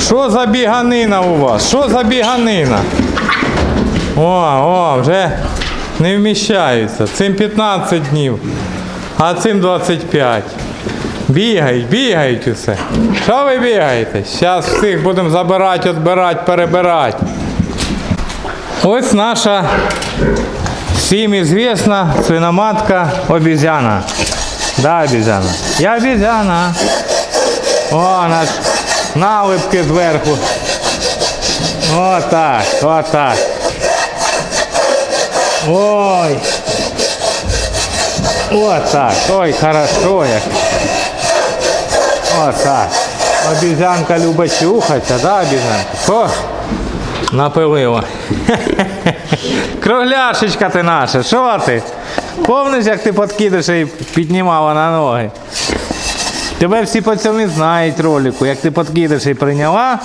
Що за біганина у вас? Що за біганина? О, о, вже не вміщаються. Цим 15 днів, а цим 25. Бігають, бігають усе. Що ви бігаєте? Зараз всіх будемо забирати, відбирати, перебирати. Ось наша всім известна свиноматка обезьяна. Да, обезьяна. Я обезьяна. О, наш налипки зверху. Отак, отак. Ой. Отак. Ой, хорошо як. Отак. Обезьянка любить чухатися, да, обезьянка? О, напилила. Кругляшечка ти наша, що ти? Помниш, як ти подкидиш і піднімала на ноги? Тебе всі цьому знають ролику, як ти подкидиш і прийняла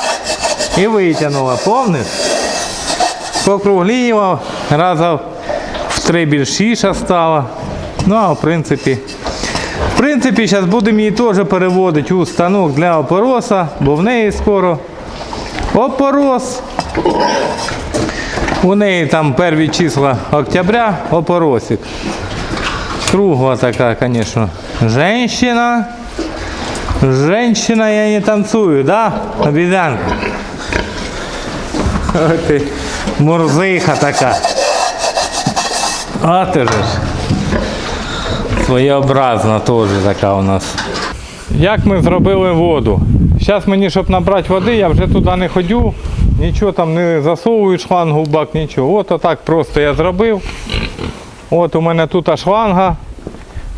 і витягнула, помниш? Покругліла, раза в три більшіша стала. Ну, а в принципі, в принципі, зараз будемо її теж переводити у станок для опороса, бо в неї скоро опорос. У неї там перві числа октября опоросик. Кругла така, звісно, женщина. Женщина, я не танцую, да? Обезьянка. Ой ти, мурзиха така. А ти же. Своєобразна теж така у нас. Як ми зробили воду? Зараз мені, щоб набрати води, я вже туди не ходю, нічого там не засовую шлангу в бак, нічого. От отак просто я зробив. От у мене тут шланга.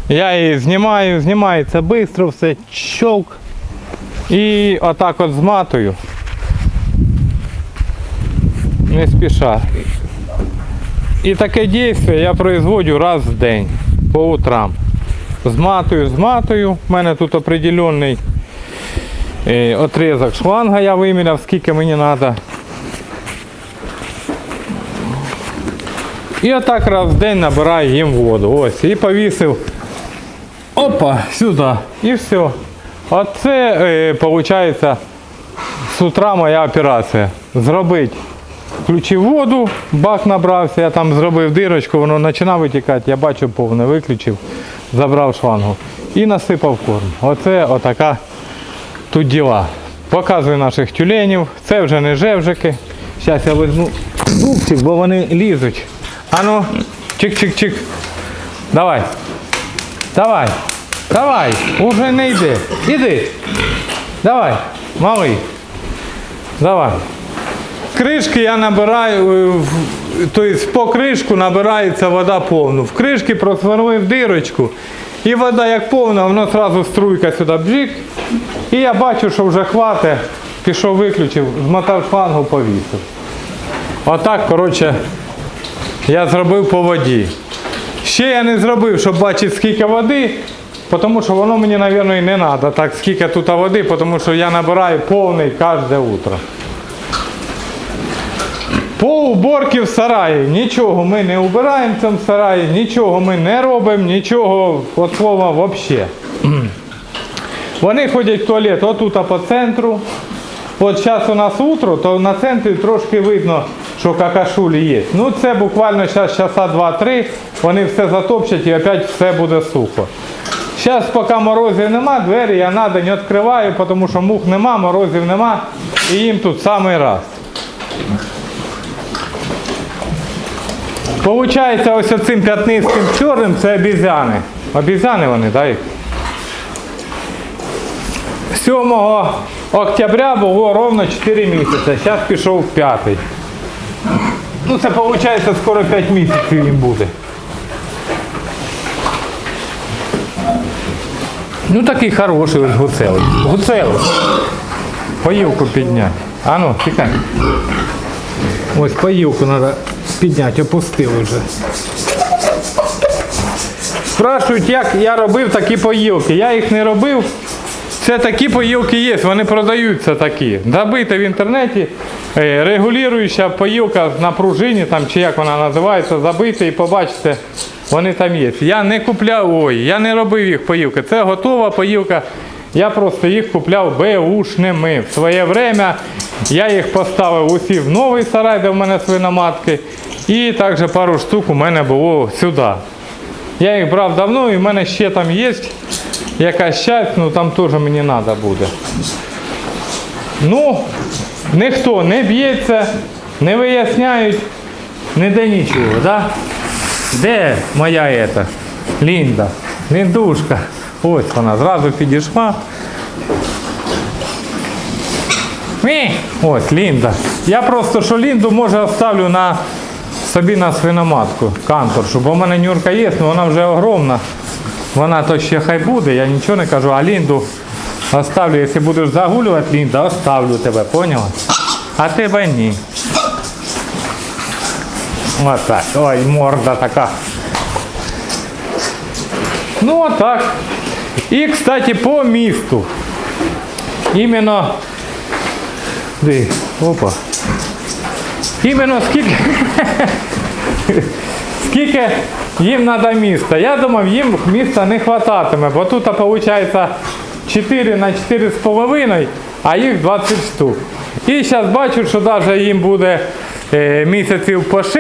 Я її знімаю, знімається швидко, все щелк. І отак от зматую. Не спіша. І таке дійство я производжу раз в день по утрам. Зматую, зматую. У мене тут определенний е, отрізок шланга я виміряв, скільки мені треба. І отак раз в день набираю їм воду. Ось. І повісив. Опа, сюди. І все. Оце, е, виходить, з утра моя операція. Зробити. Включив воду, бак набрався, я там зробив дирочку, воно починає витікати, я бачу повне, виключив, забрав шлангу і насипав корм. Оце отака тут діла. Показую наших тюленів. Це вже не жевжики. Зараз я візьму зубчик, бо вони лізуть. Ану, чик-чик-чик. Давай. Давай. Давай. Уже не йди. Іди. Давай, малий. Давай. Кришки я набираю, тобто по кришку набирається вода повну. В кришки просверлив дирочку. І вода як повна, воно одразу струйка сюди бжик. І я бачу, що вже хватить. Пішов, виключив, змотав шлангу, повісив. Отак, коротше, я зробив по воді. Ще я не зробив, щоб бачити скільки води, тому що воно мені, мабуть, і не треба. Так, скільки тут води, тому що я набираю повний кожне утро. По уборці в сараї нічого ми не убираємо в цьому сараї, нічого ми не робимо, нічого от слова взагалі. Вони ходять в туалет отут а по центру. От зараз у нас утро, то на центрі трошки видно, що какашулі є. Ну це буквально зараз часа 2-3, вони все затопчать і опять все буде сухо. Зараз поки морозів нема, двері я на день відкриваю, тому що мух нема, морозів нема, і їм тут самий раз. Получається, ось оцим п'ятнистим чорним це обізяни. Обізяни вони, так? 7 октября було ровно 4 місяці, зараз пішов п'ятий. Ну це виходить скоро 5 місяців їм буде. Ну такий хороший ось гуцелий. Гуцелий. Поїлку підняти. А ну, тікай. Ось поїлку треба підняти, опустили вже. Спрашують, як я робив такі поїлки. Я їх не робив. Це такі поїлки є, вони продаються такі. Забийте в інтернеті, регулююча поїлка на пружині, там, чи як вона називається, забийте і побачите, вони там є. Я не купляв, ой, я не робив їх поїлки. Це готова поїлка. Я просто їх купляв беушними. В своє время я їх поставив усі в новий сарай, де в мене свиноматки. І також пару штук у мене було сюди. Я їх брав давно і в мене ще там є якась часть, ну там теж мені треба буде. Ну, ніхто не б'ється, не виясняють, ніде нічого, да? Де моя ета? Лінда, Ліндушка. Ось вона, зразу підійшла. Мі! Ось Лінда. Я просто що Лінду може оставлю на собі на свиноматку, канторшу, бо в мене нюрка є, але вона вже огромна. Вона то ще хай буде, я нічого не кажу, а Лінду оставлю, якщо будеш загулювати, Лінда, оставлю тебе, поняла? А тебе ні. Ось так. Ой, морда така. Ну отак. І, кстати, по місту. Іменно. Де? Опа. Іменно скільки. скільки їм треба міста. Я думав, їм міста не хвататиме, бо тут виходить 4 на 4,5, а їх 20 штук. І зараз бачу, що навіть їм буде е, місяців по 6,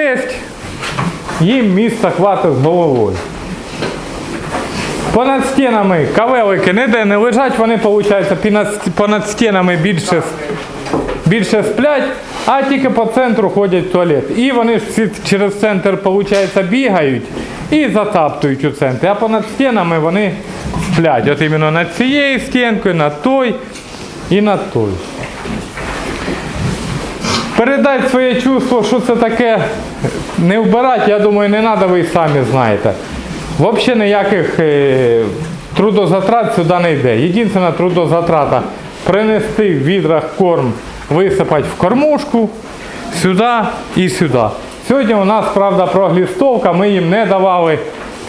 їм міста хватить з головою. Понад стінами кавелики ніде не лежать, вони, виходить, понад, стінами більше, більше сплять, а тільки по центру ходять в туалет. І вони всі через центр, виходить, бігають і затаптують у центрі. А понад стінами вони сплять. От іменно над цією стінкою, над той і над той. Передати своє чувство, що це таке, не вбирати, я думаю, не треба, ви самі знаєте. Взагалі ніяких е, трудозатрат сюди не йде. Єдина трудозатрата принести в відрах корм, висипати в кормушку сюди і сюди. Сьогодні у нас, правда, проглістовка, ми їм не давали.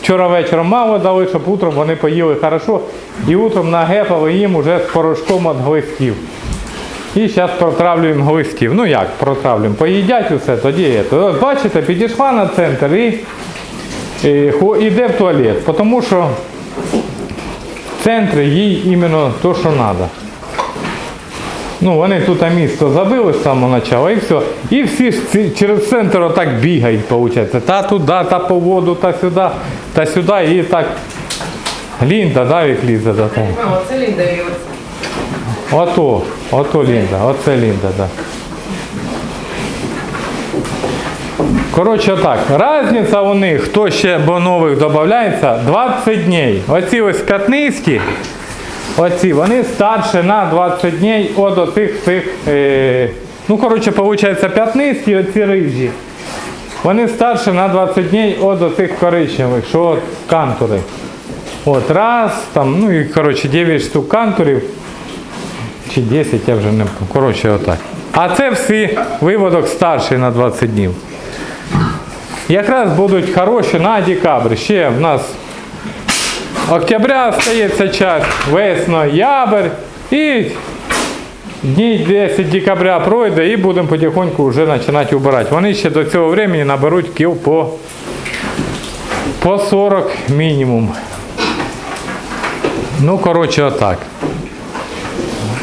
Вчора вечором мало дали, щоб утром вони поїли хорошо. І утром нагепали їм уже з порошком від глистів. І зараз протравлюємо глистів. Ну як протравлюємо? Поїдять усе, тоді. Ось бачите, підійшла на центр і е, іде в туалет, тому що в центрі їй іменно то, що треба. Ну, вони тут а місто забили з самого початку і все. І всі ж ці, через центр отак бігають, виходить. Та туди, та по воду, та сюди, та сюди, і так. Лінда, да, як лізе до того. Мама, це Лінда і оце. Ото, ото Лінда, оце Лінда, да. Коротше так, різниця у них, хто ще бо нових додається, 20 днів. Оці ось п'ятнисті, оці, вони старше на 20 днів від оцих цих, е, ну коротше, виходить п'ятнисті, оці рижі. Вони старше на 20 днів від оцих коричневих, що от кантури. От раз, там, ну і коротше 9 штук кантурів чи 10, я вже не. Коротше, отак. А це всі виводок старший на 20 днів. Якраз будуть хороші на декабрь. Ще в нас октября стається час, весно, ябрь і дні 10 декабря пройде і будемо потихоньку вже починати убирати. Вони ще до цього времени наберуть кіл по, по 40 мінімум. Ну, коротше, отак.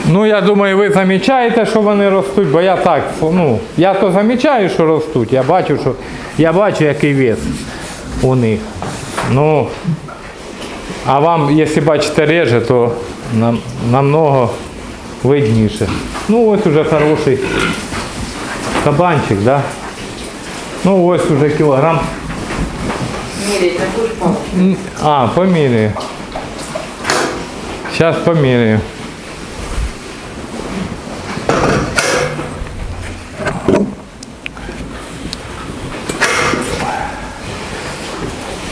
Ну, я думаю, ви замічаєте, що вони ростуть, бо я так, ну, я то замічаю, що ростуть. Я бачу, що я бачу, який вес у них. Ну, а вам, якщо бачите реже, то нам, намного видніше. Ну, ось уже хороший кабанчик, да? Ну, ось уже кілограм. Міряй, не будеш мама. М, А, поміряю. Сейчас померяю.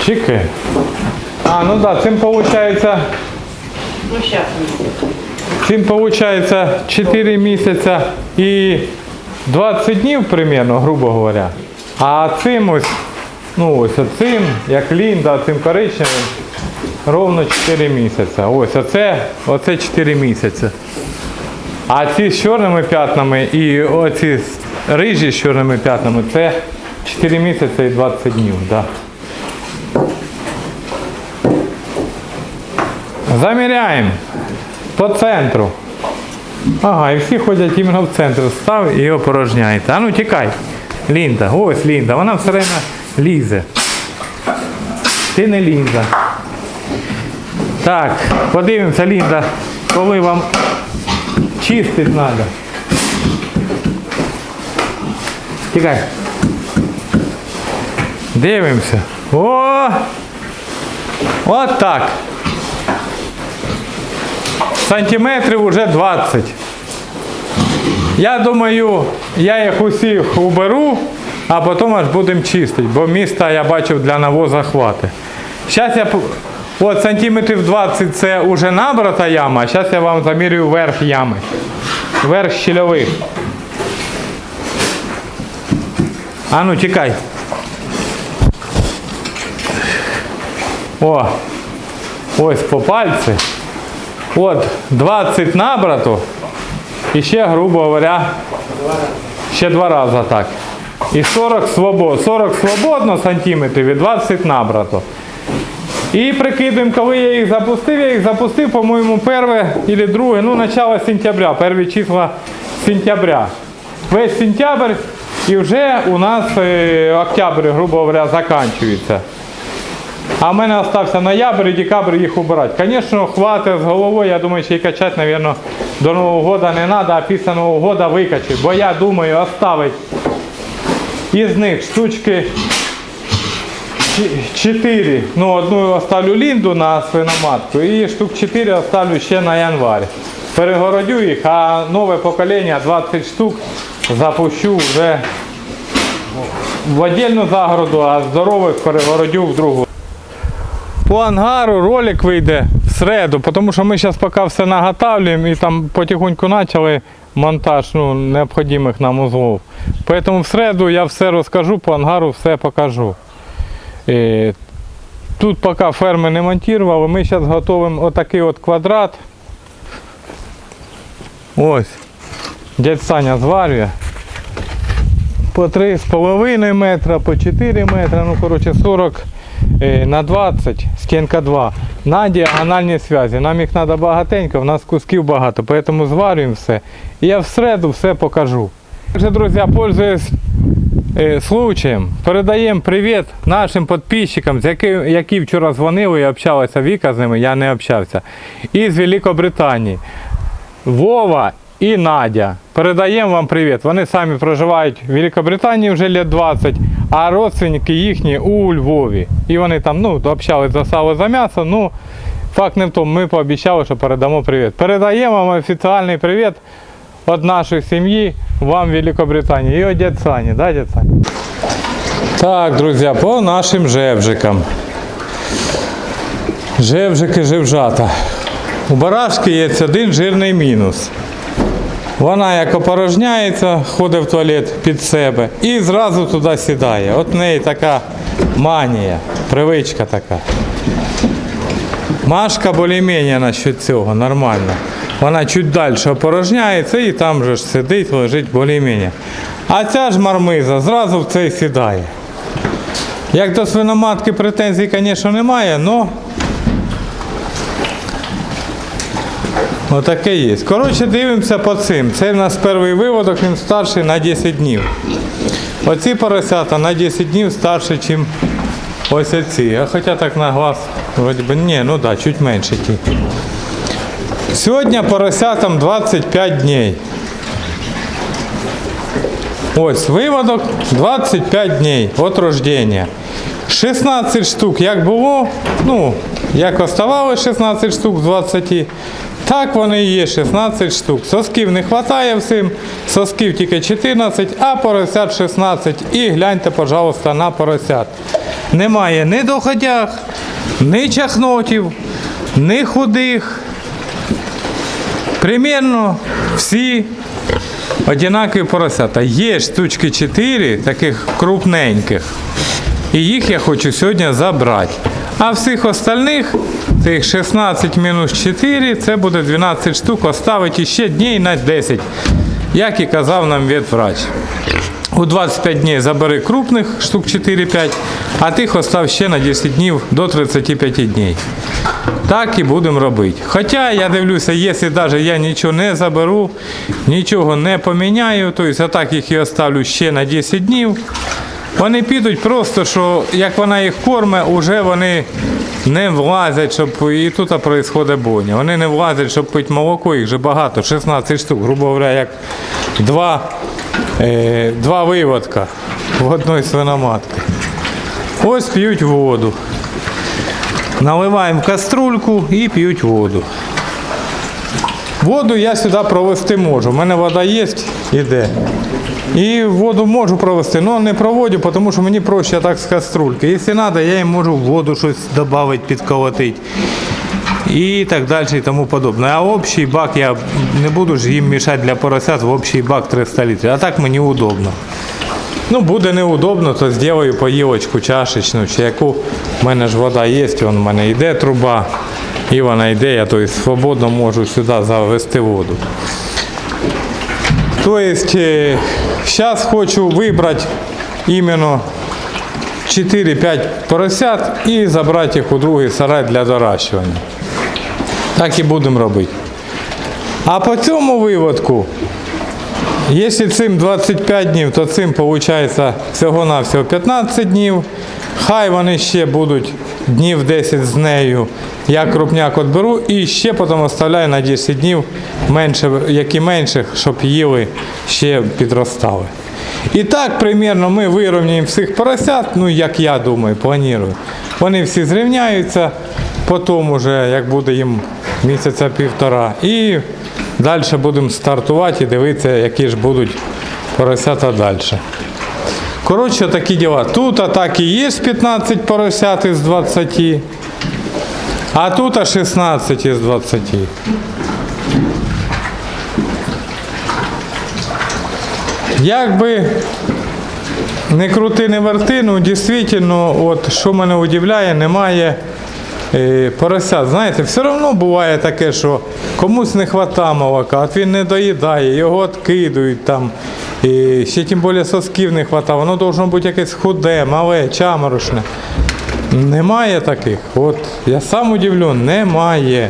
Чики. А, ну да, цим получается, Ну, зараз. цим получается 4 місяця і 20 днів примерно, грубо говоря. А цим ось, ну ось цим, як Лінда, цим коричневим, ровно 4 місяці. Ось оце, оце 4 місяці. А ці з чорними п'ятнами і оці рижі з чорними п'ятнами це 4 місяці і 20 днів. Да. Заміряємо. по центру. Ага, і всі ходять іменно в центр. Став і опорожняєте. А ну тікай. Лінда, ось Лінда, вона все время лізе. Ти не Лінда. Так, подивимося, Лінда, коли вам чистити треба. Тікай. Дивимося. О! От так. Сантиметрів уже 20. Я думаю, я їх усіх уберу, а потім аж будемо чистити, бо міста я бачив для навоза хвати. Зараз я от сантиметрів 20 це вже набрата яма, а зараз я вам замірюю верх ями. Верх щільових. А ну тікай. О, ось по пальці. От 20 набрато. І ще, грубо говоря, ще два рази так. І 40 свобод. 40 свободно сантиметрів і 20 набрато. І прикидуємо, коли я їх запустив, я їх запустив, по-моєму, перше або друге, ну, начало сентября, перві числа сентября. Весь сентябрь і вже у нас е, октябрь, грубо говоря, закінчується. А в мене залишився ноябрь і декабрь їх убирати. Звісно, хватить з головою, я думаю, ще й качати, мабуть, до Нового року не треба, а після Нового року викачати. Бо я думаю оставити із них штучки 4. Ну, одну оставлю лінду на свиноматку і штук 4 оставлю ще на январь. Перегородю їх, а нове покоління 20 штук запущу вже в отдельну загороду, а здорових перегородю в другу. По ангару ролик вийде в середу, тому що ми зараз поки все наготавлюємо і там потихоньку почали монтаж ну, необхідних нам узлов. Поэтому в середу я все розкажу, по ангару все покажу. Е, Тут поки ферми не монтували, ми зараз готуємо отакий от квадрат. Ось. Дядь Саня зварює. По 3,5 метра, по 4 метра, ну коротше 40 е, на 20, стінка 2. На діагональні зв'язі. Нам їх треба багатенько, в нас кусків багато, тому зварюємо все. І я в середу все покажу. Также, друзі, пользуюсь е, случаєм, передаємо привіт нашим підписчикам, з які, які вчора дзвонили і общалися Віка з ними, я не общався. Із Великобританії. Вова і Надя. Передаємо вам привіт. Вони самі проживають в Великобританії вже лет 20, а родственники їхні у Львові. І вони там ну, общались за сало за м'ясо. Ну, факт не в тому, ми пообіцяли, що передамо привіт. Передаємо вам офіціальний привіт від нашої сім'ї вам в Великобританії. І від дядь Сані, да, дядь Саня? Так, друзі, по нашим жевжикам. Жевжики, жевжата. У барашки є один жирний мінус. Вона як опорожняється, ходить в туалет під себе і зразу туди сідає. От в неї така манія, привичка така. Машка більш-менш насчет цього, нормально. Вона чуть далі опорожняється і там же ж сидить, лежить більш-менш. А ця ж мармиза зразу в цей сідає. Як до свиноматки претензій, звісно, немає, але Отаке є. Коротше, дивимося по цим. Це в нас перший виводок, він старший на 10 днів. Оці поросята на 10 днів старші, ніж ось оці. А хоча так на глаз, вроді би, ні, ну да, чуть менше ті. Сьогодні поросятам 25 днів. Ось виводок 25 днів від рождення. 16 штук як було, ну, як оставали 16 штук з 20, так вони є 16 штук. Сосків не вистачає всім, сосків тільки 14, а поросят 16. І гляньте, пожалуйста, на поросят. Немає ні доходяг, ні чахнотів, ні худих. Примірно всі одинакові поросята. Є штучки 4 таких крупненьких. І їх я хочу сьогодні забрати. А всіх остальних, цих 16 мінус 4, це буде 12 штук, оставити ще днів на 10, як і казав нам ветврач. У 25 днів забери крупних штук 4-5, а тих остав ще на 10 днів до 35 днів. Так і будемо робити. Хоча я дивлюся, якщо навіть я нічого не заберу, нічого не поміняю, тобто так їх і оставлю ще на 10 днів, вони підуть просто, що як вона їх корме, вже вони не влазять, щоб і тут відбувається бойня. Вони не влазять, щоб пити молоко, їх же багато, 16 штук, грубо говоря, як два, е, два виводка в одної свиноматки. Ось п'ють воду. Наливаємо в каструльку і п'ють воду. Воду я сюди провести можу. У мене вода є, іде. І воду можу провести, але не проводю, тому що мені проще так з каструльки. Якщо треба, я їм можу в воду щось додати, підколотити. І так далі і тому подобне. А общий бак я не буду ж їм мішати для поросят в общий бак 300 літрів. А так мені удобно. Ну, буде неудобно, то зроблю поїлочку чашечну, чи яку. У мене ж вода є, вон у мене йде труба, і вона йде, я тобто, свободно можу сюди завести воду. Тобто, зараз хочу вибрати іменно 4-5 поросят і забрати їх у другий сарай для доращування. Так і будемо робити. А по цьому виводку Якщо цим 25 днів, то цим виходить всього-навсього 15 днів. Хай вони ще будуть днів 10 з нею. Я крупняк відберу і ще потім оставляю на 10 днів, менше, як і менших, щоб їли ще підростали. І так, примірно, ми вирівняємо всіх поросят, ну як я думаю, планую. Вони всі зрівняються, потім уже, як буде їм місяця півтора. І далі будемо стартувати і дивитися, які ж будуть поросята далі. Коротше, такі діла. Тут атаки є 15 поросят із 20, а тут 16 із 20. Якби не крути, не верти, ну дійсно, от що мене удивляє, немає е, поросят. Знаєте, все одно буває таке, що комусь не вистачає молока, от він не доїдає, його відкидують там. І ще тим більше сосків не вистачає, воно должно бути якесь худе, мале, чаморошне. Немає таких. От я сам удивлю, немає.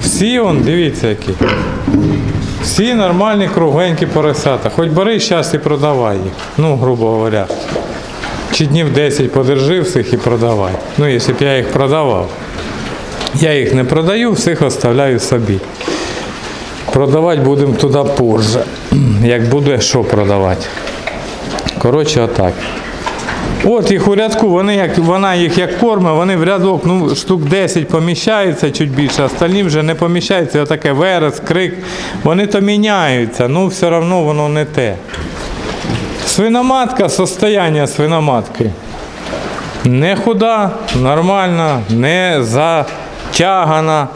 Всі он, дивіться які. Всі нормальні кругленькі поросята. Хоч бери зараз і продавай їх. Ну, грубо говоря. Чи днів 10 подержи всіх і продавай. Ну, якщо б я їх продавав. Я їх не продаю, всіх оставляю собі. Продавати будемо туди позже. Як буде що продавати. Коротше, отак. От їх у рядку, вони як, вона їх як корме, вони в рядок ну, штук 10 поміщаються чуть більше, остальні вже не поміщаються. Отаке верес, крик. Вони то міняються, ну все одно воно не те. Свиноматка, состояння свиноматки. Не худа, нормальна, не затягана,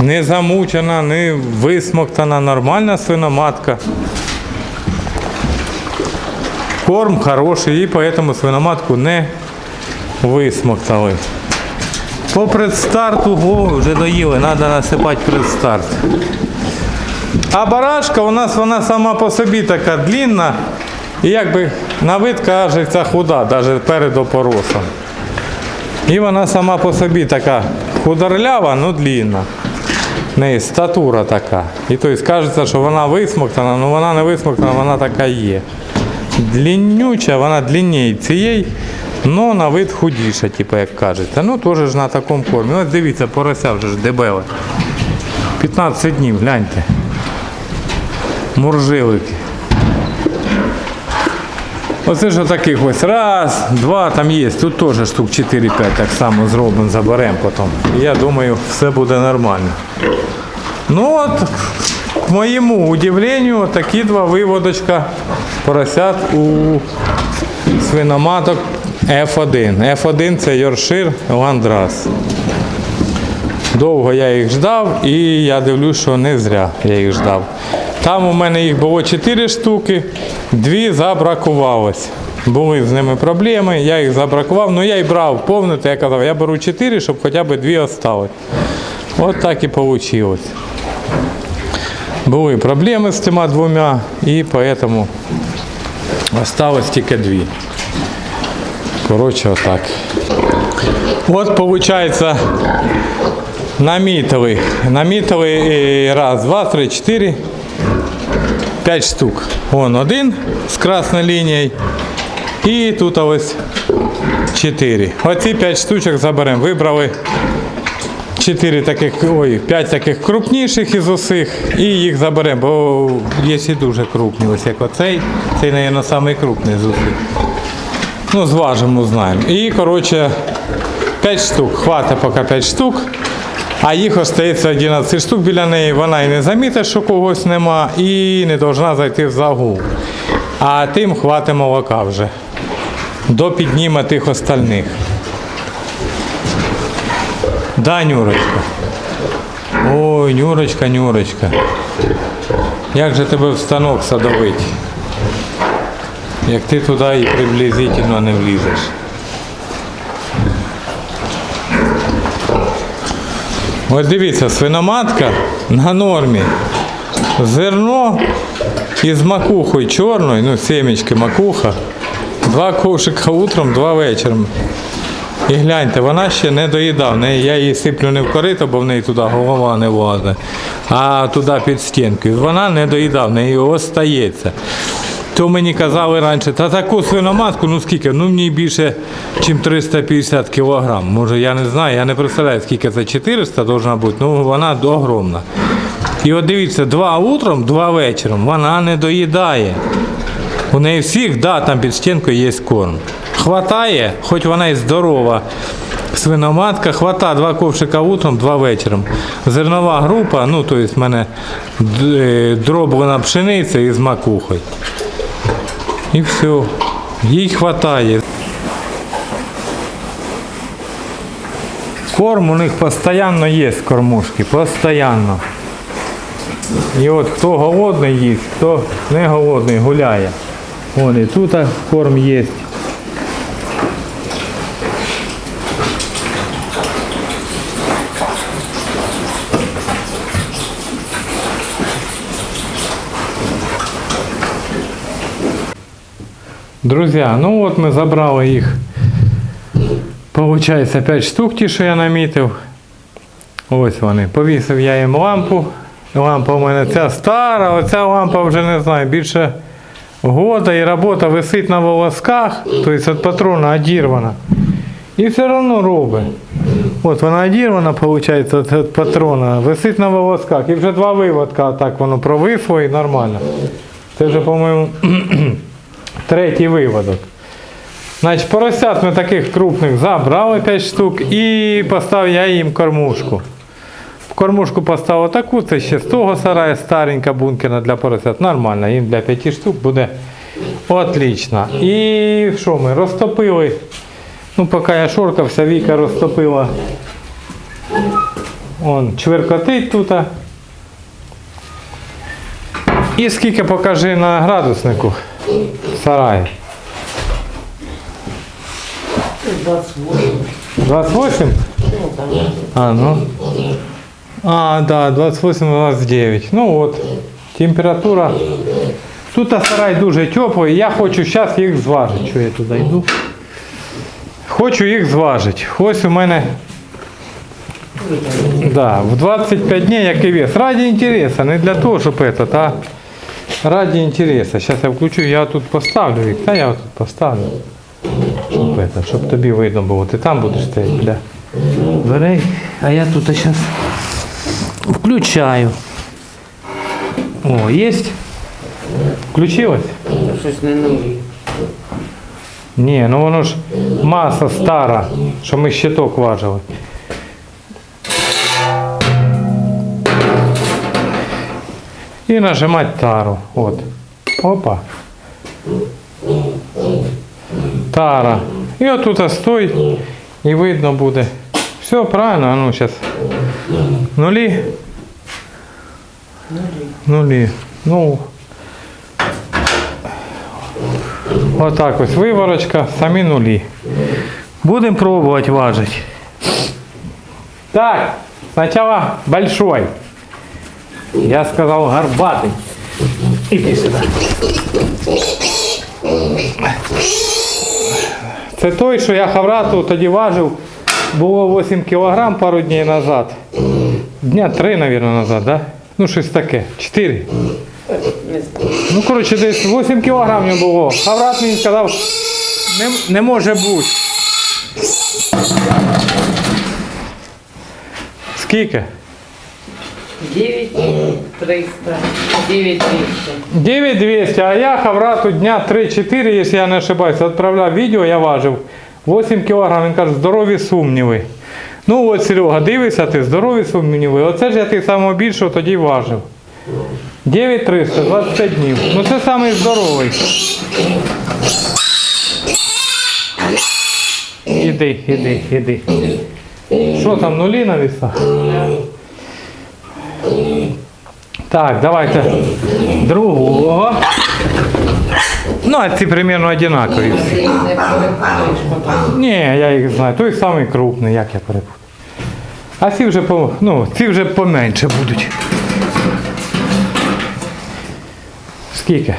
не замучена, не висмоктана, нормальна свиноматка. Корм хороший, і поэтому свиноматку не висмоктали. По предстарту о, вже доїли, треба насипати предстарт. А барашка у нас вона сама по собі така длінна і якби на вид кажеться худа, навіть перед опоросом. І вона сама по собі така худорлява, ну длінна. В неї статура така. І тобто кажеться, що вона висмоктана, але вона не висмоктана, вона така є. Длиннюча, вона длиннее цієї, але на вид худіша, типу, як кажеться. Ну, теж ж на такому кормі. Ось дивіться, порося вже ж дебеле. 15 днів, гляньте. Муржилики. Оце ж таких ось раз, два, там є. Тут теж штук 4-5 так само зробимо, заберемо потім. Я думаю, все буде нормально. Ну от, к моєму удивленню, такі два виводочка поросят у свиноматок F1. F1 це Йоршир Ландрас. Довго я їх ждав і я дивлюсь, що не зря я їх ждав. Там у мене їх було 4 штуки, дві забракувалось. Були з ними проблеми, я їх забракував, ну я й брав повнити, я казав, я беру 4, щоб хоча б дві остались. От так і вийшло. Були проблеми з цими двома і поэтому Осталось тільки дві. Коротше, отак. От виходить, намітили. Намітили е, раз, два, три, чотири. П'ять штук. Вон один з красною лінією. І тут ось чотири. Оці п'ять штучок заберемо. Вибрали Чотири таких, ой, п'ять таких крупніших із усіх і їх заберемо, бо є і дуже крупні. Ось як оцей, цей, мабуть, самий крупний з усіх. Ну, зважимо, знаємо. І, коротше, 5 штук. Хватить поки 5 штук. А їх остається 11 штук біля неї. Вона і не замітить, що когось нема, і не повинна зайти в загул. А тим хватить молока вже. До підніма тих остальних. Да, Нюрочка. Ой, Нюрочка, Нюрочка. Як же тебе в станок садовить? Як ти туди і приблизительно не влізеш. Ось дивіться, свиноматка на нормі. Зерно із макухою чорною, ну, семечки макуха. Два ковшика утром, два вечором. І гляньте, вона ще не доїдав. В Я її сиплю не в корито, бо в неї туди голова не влазить, а туди під стінкою. Вона не доїдав, в неї остається. То мені казали раніше, та таку свиноматку, ну скільки, ну мені більше, ніж 350 кілограм. Може, я не знаю, я не представляю, скільки це 400 должна бути, ну вона огромна. І от дивіться, два утром, два вечором, вона не доїдає. У неї всіх, да, там під стінкою є корм. Хватає, хоч вона і здорова. Свиноматка, хвата два ковшика утром, два вечором. Зернова група, ну то есть в мене е, дроблена пшениця із макухою. І все. Їй хватає. Корм у них постійно є кормушки, постійно. І от хто голодний їсть, хто не голодний, гуляє. Вон і тут корм є. Друзі, ну от ми забрали їх. Получається 5 штук, ті, що я намітив. Ось вони. Повісив я їм лампу. Лампа у мене ця стара, оця лампа вже не знаю, більше года і робота висить на волосках, тобто від патрона одірвана. І все одно робить. От вона одірвана, виходить, від патрона, висить на волосках. І вже два виводка так воно провисло і нормально. Це вже, по-моєму, третій виводок. Значить, поросят ми таких крупних забрали 5 штук і поставив я їм кормушку. Кормушку поставив таку, це ще з того сарая, старенька бункерна для поросят. Нормально, їм для 5 штук буде отлично. І що ми розтопили? Ну, поки я шоркався, Віка розтопила. Он чверкотить тут. І скільки покажи на градуснику в сараї? 28. 28? Ну, там. А, ну. А, да, 28-29. Ну от, температура. Тут сарай дуже теплий. Я хочу зараз їх зважити. Що я туди йду? Хочу їх зважити. Ось у мене да, в 25 днів який вес. Раді інтересу, не для того, щоб этот, а раді інтересу. Зараз я включу, я тут поставлю їх. Та я тут поставлю. Щоб, это, щоб тобі видно було. Ти там будеш стояти для дверей. А я тут зараз включаю. О, есть? Включилось? Щось не нові. Ні, ну воно ж маса стара, що ми щиток важили. І нажимати тару. От. Опа. Тара. І отут стой. І видно буде. Все правильно, а ну зараз. Нулі. Нулі. Ну. Отак ось виворочка, самі нулі. Будемо пробувати важити. Так, сначала большой. Я сказал горбатый. Иди сюда. Це той, що я хаврату тоді важив, було 8 кг пару днів назад. Дня 3, мабуть, назад, да? Ну, щось таке. 4. Не знаю. Ну, коротше, десь 8 кг в нього було. Хаврат мені сказав, не, не може бути. Скільки? 9 300, 9 200. 9200, а я Хаврату дня 3-4, якщо я не ошибаюсь, відправляв відео, я важив 8 кг, він каже, здорові сумніви. Ну от Серега, дивися ти, здорові сумніви. Оце ж я ти самого більшого тоді важив. 9300, 25 днів. Ну це самий здоровий. Іди, іди, іди. Що там, нулі на вісах? Так, давайте другого. Ну, а ці всі. Перепутаєш потім. Ні, я їх знаю. Той самий крупний, як я перепутав. А ці вже по, ну, ці вже поменше будуть. Скільки?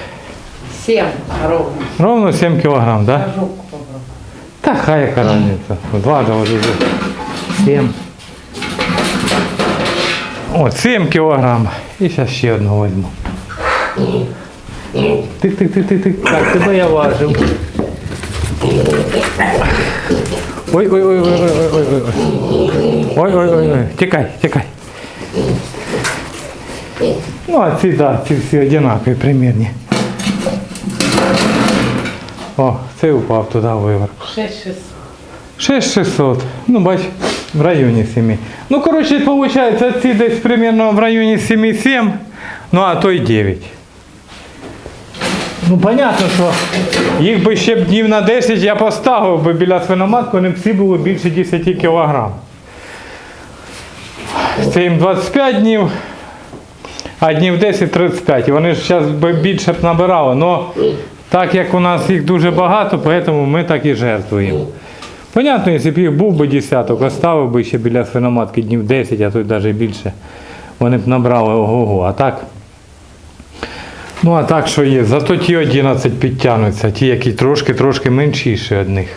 7 ровно. Ровно 7 кілограм, так? Да? Та хай яка різниця. Два доводи вже. 7. О, 7 кілограм. І зараз ще одного візьму. Тих, тих, тих, тих, тих. Так, тебе я важив. Ой, ой, ой, ой, ой, ой, ой, ой. Ой, ой, ой, ой. Тікай, тікай. Ну, а ці, да, ці всі одинакові, примірні. О, цей упав туди виверх. 6 600. 6600. Ну, бач, в районі 7. Ну, коротше, виходить, ці десь примерно в районі 7,7, ну а то й 9. Ну, понятно, що їх би ще б днів на 10 я поставив би біля свиноматки, вони б всі були більше 10 кг. Це їм 25 днів, а днів 10-35. І вони ж зараз би більше б набирали. Но так як у нас їх дуже багато, тому ми так і жертвуємо. Понятно, якщо б їх був би десяток, оставив би ще біля свиноматки днів 10, а то й навіть більше, вони б набрали ого-го. А так. Ну а так що є. Зато ті 11 підтягнуться, ті, які трошки-трошки меншіші від них.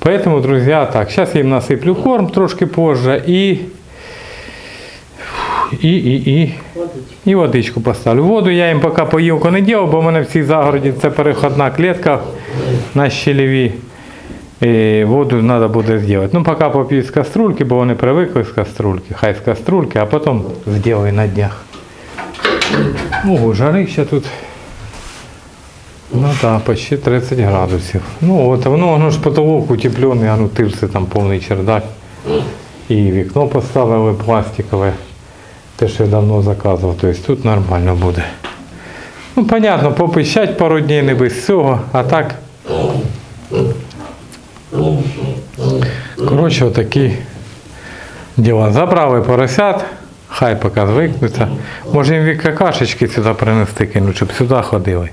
Поэтому, друзі, так, зараз я їм насиплю корм трошки позже і. І, і, і. І водичку поставлю. Воду я їм поки поїлку не ділав, бо в мене в цій загороді це переходна клітка на щелеві. І воду треба буде зробити. Ну, поки поп'ю з каструльки, бо вони привикли з каструльки. Хай з каструльки, а потім зроблю на днях. Ого, жарище тут. Ну так, почти 30 градусів. Ну от, воно, воно ж потолок утеплений, а ну тирси там повний чердак. І вікно поставили пластикове. Те, що я давно заказував, тобто тут нормально буде. Ну, понятно, попищать пару днів не без цього, а так. Коротше, отакі діла. Забрали поросят, хай поки звикнуться. Може їм від какашечки сюди принести кинуть, щоб сюди ходили.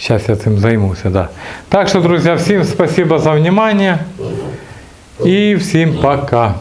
Зараз я цим займуся, да. Так що, друзі, всім спасибо за внимание. І всім пока.